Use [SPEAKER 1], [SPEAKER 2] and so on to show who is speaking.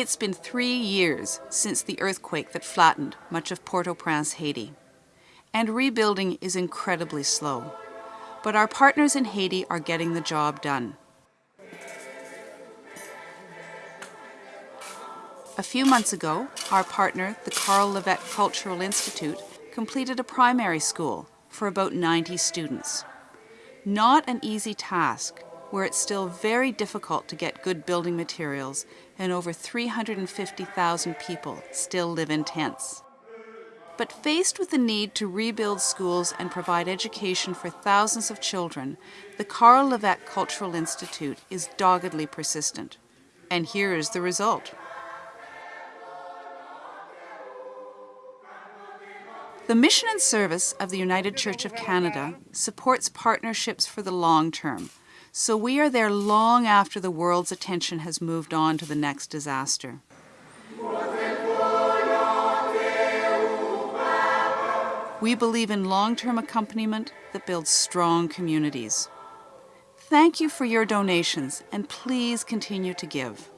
[SPEAKER 1] It's been three years since the earthquake that flattened much of Port-au-Prince, Haiti. And rebuilding is incredibly slow. But our partners in Haiti are getting the job done. A few months ago, our partner, the Karl Lévêque Cultural Institute, completed a primary school for about 90 students. Not an easy task, where it's still very difficult to get good building materials and over 350,000 people still live in tents. But faced with the need to rebuild schools and provide education for thousands of children, the Karl Lévêque Cultural Institute is doggedly persistent. And here is the result. The mission and service of the United Church of Canada supports partnerships for the long term, so we are there long after the world's attention has moved on to the next disaster. We believe in long-term accompaniment that builds strong communities. Thank you for your donations and please continue to give.